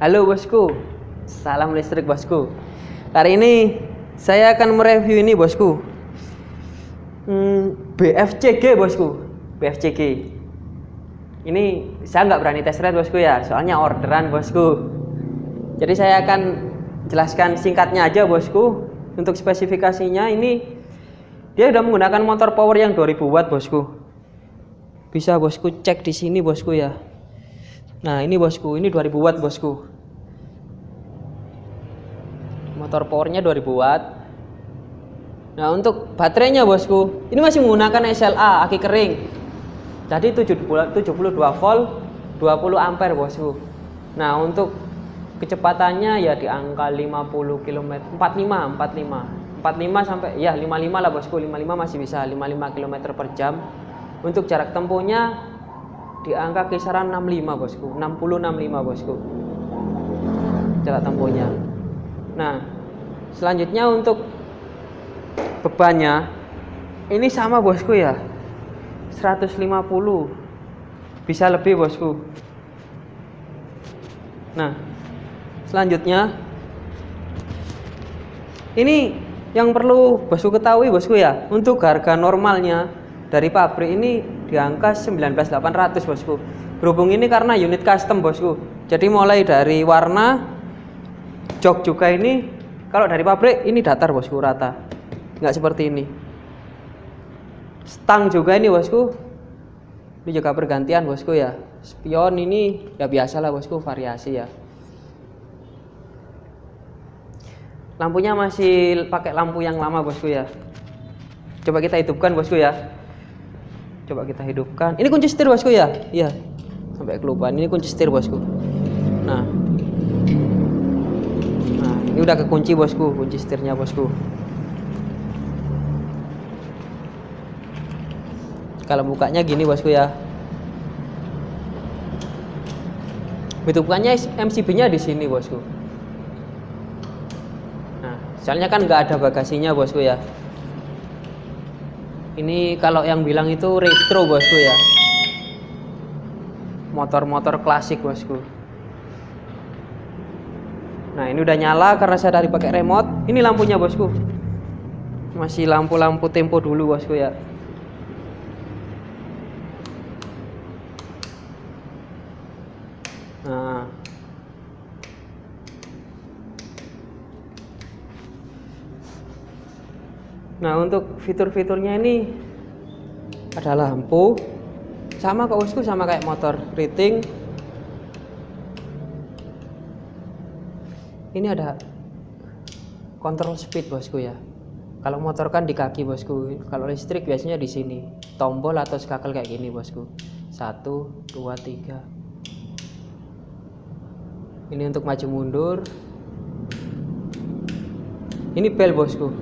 Halo bosku, salam listrik bosku. Kali ini saya akan mereview ini bosku. Hmm, BFCG bosku, BFCG. Ini saya nggak berani tes rate bosku ya, soalnya orderan bosku. Jadi saya akan jelaskan singkatnya aja bosku. Untuk spesifikasinya ini dia sudah menggunakan motor power yang 2000 watt bosku. Bisa bosku cek di sini bosku ya. Nah ini bosku, ini 2000 watt bosku. Motor powernya 2000 watt. Nah untuk baterainya bosku, ini masih menggunakan SLA aki kering. Jadi 72 volt 20 ampere bosku. Nah untuk kecepatannya ya di angka 50 km 45 45 45 sampai ya 55 lah bosku 55 masih bisa 55 km per jam untuk jarak tempuhnya di angka kisaran 65 bosku. 60 65 bosku. Jarak tempuhnya. Nah selanjutnya untuk bebannya ini sama bosku ya. 150 bisa lebih bosku. Nah selanjutnya. Ini yang perlu bosku ketahui bosku ya. Untuk harga normalnya dari pabrik ini di angka 19800 bosku. Berhubung ini karena unit custom bosku. Jadi mulai dari warna jok juga ini kalau dari pabrik ini datar bosku rata. Nggak seperti ini. Stang juga ini bosku. Ini juga pergantian bosku ya. Spion ini ya biasalah bosku variasi ya. Lampunya masih pakai lampu yang lama bosku ya. Coba kita hidupkan bosku ya coba kita hidupkan. Ini kunci setir bosku ya? Iya. Sampai kelupaan. Ini kunci setir bosku. Nah. Nah ini udah kekunci bosku. Kunci setirnya bosku. Kalau bukanya gini bosku ya. Hidupkannya MCB nya di sini bosku. Nah soalnya kan nggak ada bagasinya bosku ya ini kalau yang bilang itu retro bosku ya. Motor-motor klasik bosku. Nah ini udah nyala karena saya dari pakai remote. Ini lampunya bosku. Masih lampu-lampu tempo dulu bosku ya nah Nah untuk fitur-fiturnya ini ada lampu sama kok bosku sama kayak motor rating ini ada kontrol speed bosku ya. Kalau motor kan di kaki bosku. Kalau listrik biasanya di sini. Tombol atau skakel kayak gini bosku. Satu dua tiga. Ini untuk maju mundur. Ini bel bosku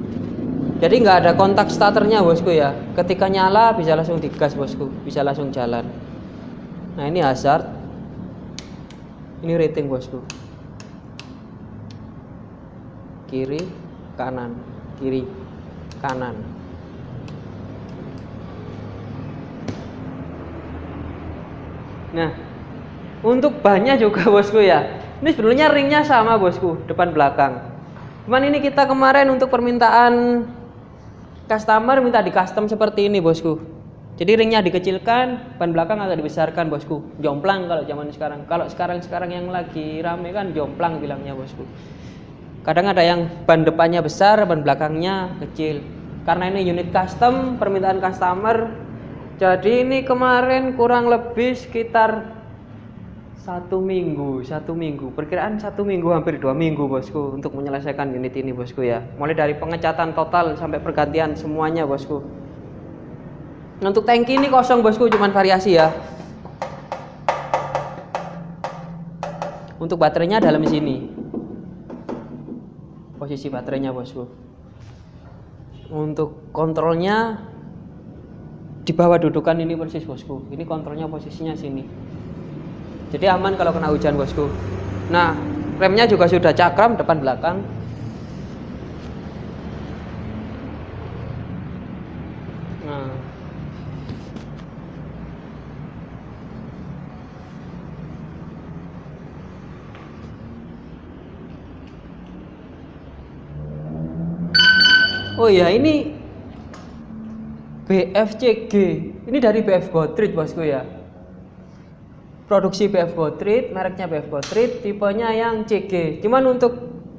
jadi nggak ada kontak starternya bosku ya. Ketika nyala bisa langsung digas bosku. Bisa langsung jalan. Nah ini hazard. Ini rating bosku. Kiri kanan. Kiri kanan. Nah untuk bannya juga bosku ya. Ini sebenarnya ringnya sama bosku depan belakang. Cuman ini kita kemarin untuk permintaan customer minta di custom seperti ini bosku. Jadi ringnya dikecilkan ban belakang agak dibesarkan bosku. Jomplang kalau zaman sekarang. Kalau sekarang sekarang yang lagi rame kan jomplang bilangnya bosku. Kadang ada yang ban depannya besar ban belakangnya kecil. Karena ini unit custom permintaan customer. Jadi ini kemarin kurang lebih sekitar satu minggu satu minggu. Perkiraan satu minggu hampir dua minggu bosku untuk menyelesaikan unit ini bosku ya. Mulai dari pengecatan total sampai pergantian semuanya bosku. Untuk tangki ini kosong bosku cuman variasi ya. Untuk baterainya dalam sini. Posisi baterainya bosku. Untuk kontrolnya di bawah dudukan ini persis bosku. Ini kontrolnya posisinya sini jadi aman kalau kena hujan bosku. Nah remnya juga sudah cakram depan belakang. Nah. Oh ya ini BFCG ini dari BF Gotrich bosku ya? Produksi BF Goodrich mereknya BF Goodrich tipenya yang CG cuman untuk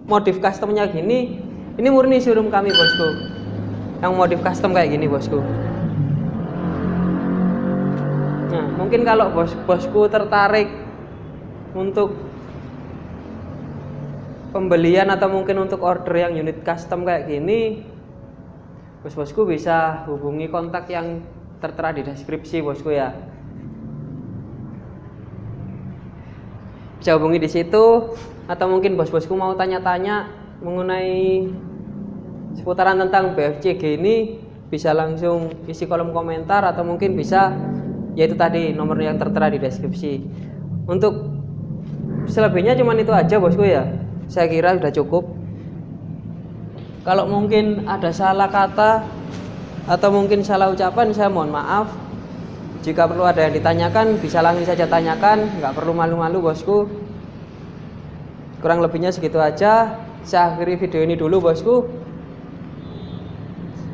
modif customnya gini ini murni showroom kami bosku. Yang modif custom kayak gini bosku. Nah mungkin kalau bos bosku tertarik untuk pembelian atau mungkin untuk order yang unit custom kayak gini bos-bosku bisa hubungi kontak yang tertera di deskripsi bosku ya bisa hubungi di situ atau mungkin bos-bosku mau tanya-tanya mengenai seputaran tentang BFCG ini bisa langsung isi kolom komentar atau mungkin bisa yaitu tadi nomor yang tertera di deskripsi. Untuk selebihnya cuman itu aja bosku ya. Saya kira sudah cukup. Kalau mungkin ada salah kata atau mungkin salah ucapan saya mohon maaf jika perlu ada yang ditanyakan bisa langsung saja tanyakan. Nggak perlu malu-malu bosku. Kurang lebihnya segitu aja. Saya akhiri video ini dulu bosku.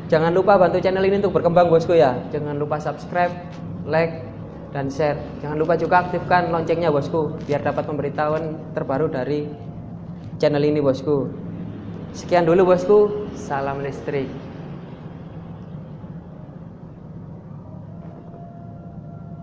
Jangan lupa bantu channel ini untuk berkembang bosku ya. Jangan lupa subscribe like dan share. Jangan lupa juga aktifkan loncengnya bosku biar dapat pemberitahuan terbaru dari channel ini bosku. Sekian dulu bosku, salam listrik.